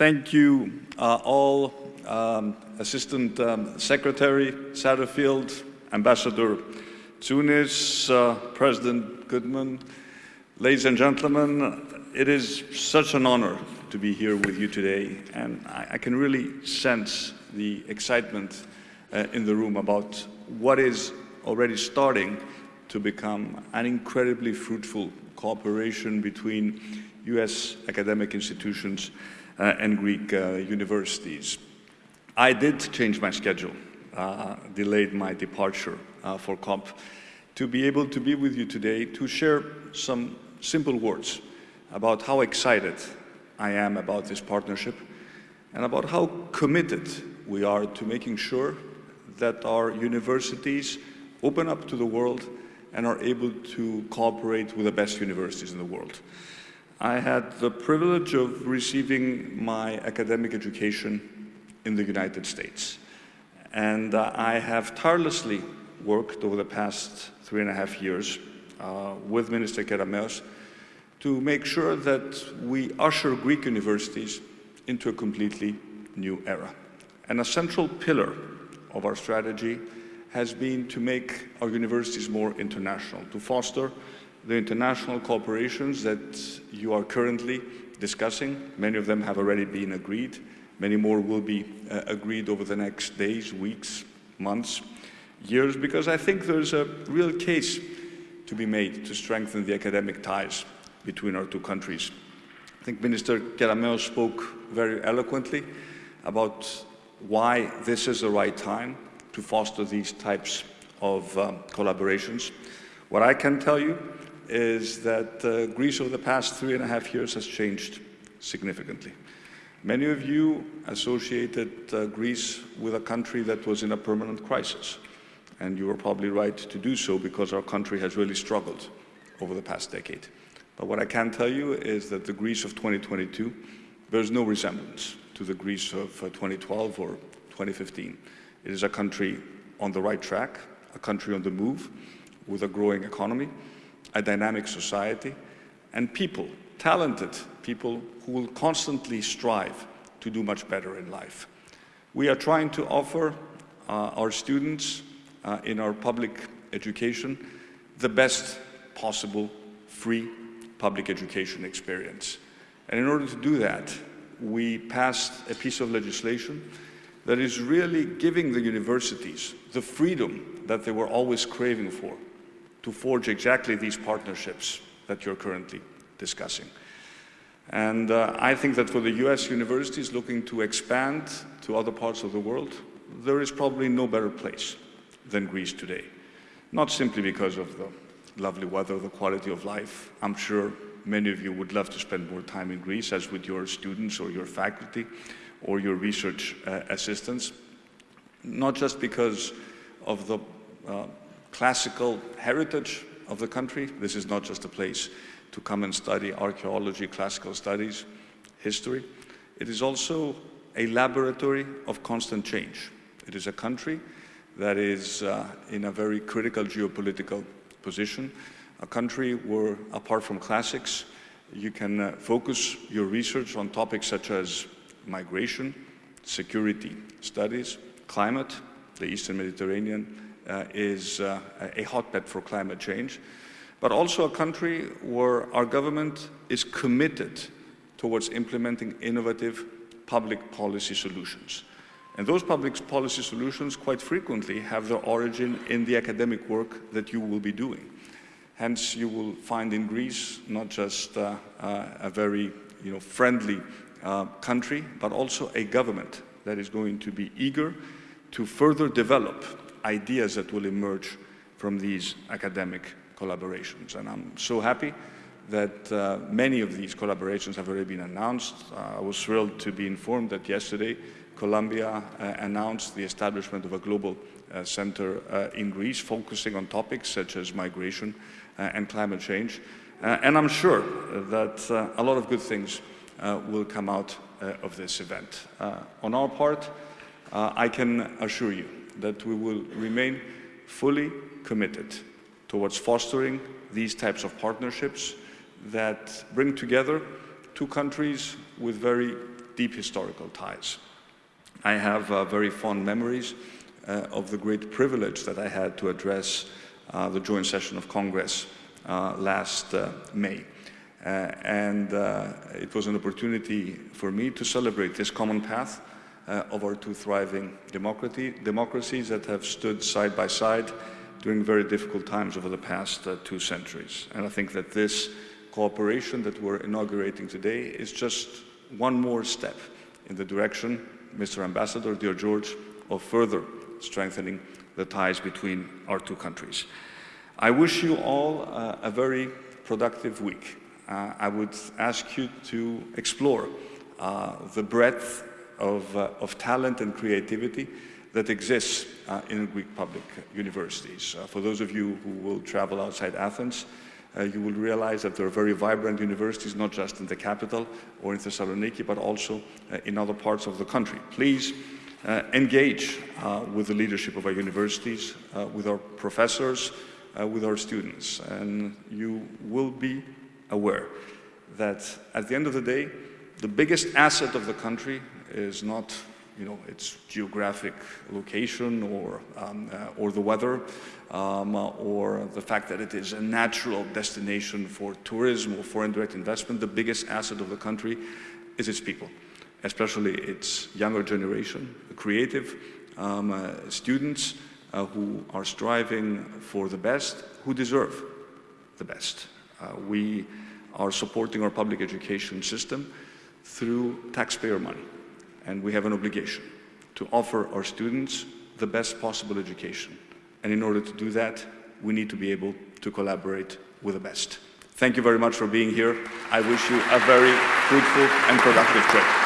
Thank you uh, all, um, Assistant um, Secretary Satterfield, Ambassador Tsunis, uh, President Goodman, ladies and gentlemen, it is such an honor to be here with you today, and I, I can really sense the excitement uh, in the room about what is already starting to become an incredibly fruitful cooperation between U.S. academic institutions uh, and Greek uh, universities. I did change my schedule, uh, delayed my departure uh, for COP to be able to be with you today to share some simple words about how excited I am about this partnership and about how committed we are to making sure that our universities open up to the world and are able to cooperate with the best universities in the world. I had the privilege of receiving my academic education in the United States. And uh, I have tirelessly worked over the past three and a half years uh, with Minister Kerameus to make sure that we usher Greek universities into a completely new era. And a central pillar of our strategy has been to make our universities more international, to foster the international cooperations that you are currently discussing. Many of them have already been agreed. Many more will be uh, agreed over the next days, weeks, months, years, because I think there's a real case to be made to strengthen the academic ties between our two countries. I think Minister Kerameus spoke very eloquently about why this is the right time to foster these types of um, collaborations. What I can tell you is that uh, Greece over the past three and a half years has changed significantly. Many of you associated uh, Greece with a country that was in a permanent crisis, and you were probably right to do so because our country has really struggled over the past decade. But what I can tell you is that the Greece of 2022 bears no resemblance to the Greece of uh, 2012 or 2015. It is a country on the right track, a country on the move, with a growing economy, a dynamic society, and people, talented people who will constantly strive to do much better in life. We are trying to offer uh, our students uh, in our public education the best possible free public education experience. And in order to do that, we passed a piece of legislation that is really giving the universities the freedom that they were always craving for to forge exactly these partnerships that you're currently discussing. And uh, I think that for the US universities looking to expand to other parts of the world, there is probably no better place than Greece today. Not simply because of the lovely weather, the quality of life. I'm sure many of you would love to spend more time in Greece, as with your students or your faculty or your research uh, assistants. Not just because of the uh, classical heritage of the country. This is not just a place to come and study archaeology, classical studies, history. It is also a laboratory of constant change. It is a country that is uh, in a very critical geopolitical position, a country where, apart from classics, you can uh, focus your research on topics such as migration, security studies, climate, the Eastern Mediterranean, uh, is uh, a hotbed for climate change, but also a country where our government is committed towards implementing innovative public policy solutions. And those public policy solutions quite frequently have their origin in the academic work that you will be doing. Hence, you will find in Greece not just uh, uh, a very you know, friendly uh, country, but also a government that is going to be eager to further develop ideas that will emerge from these academic collaborations. And I'm so happy that uh, many of these collaborations have already been announced. Uh, I was thrilled to be informed that yesterday Columbia uh, announced the establishment of a global uh, center uh, in Greece focusing on topics such as migration and climate change. and I'm sure that a lot of good things will come out of this event. on our part, I can assure you that we will remain fully committed towards fostering these types of partnerships that bring together two countries with very deep historical ties. I have uh, very fond memories uh, of the great privilege that I had to address uh, the joint session of Congress uh, last uh, May. Uh, and it was an opportunity for me to celebrate this common path of our two thriving democracies that have stood side by side during very difficult times over the past two centuries. And I think that this cooperation that we're inaugurating today is just one more step in the direction, Mr. Ambassador, dear George, of further strengthening the ties between our two countries. I wish you all uh, a very productive week. Uh, I would ask you to explore uh, the breadth of, uh, of, talent and creativity that exists uh, in Greek public universities. For those of you who will travel outside Athens, uh, you will realize that there are very vibrant universities, not just in the capital or in Thessaloniki, but also uh, in other parts of the country. Please uh, engage with the leadership of our universities, with our professors, with our students, and you will be aware that at the end of the day, the biggest asset of the country is not you know, its geographic location or, um, uh, or the weather um, or the fact that it is a natural destination for tourism or foreign direct investment. The biggest asset of the country is its people, especially its younger generation, the creative um, uh, students uh, who are striving for the best, who deserve the best. Uh, we are supporting our public education system through taxpayer money and we have an obligation to offer our students the best possible education. And in order to do that, we need to be able to collaborate with the best. Thank you very much for being here. I wish you a very fruitful and productive trip.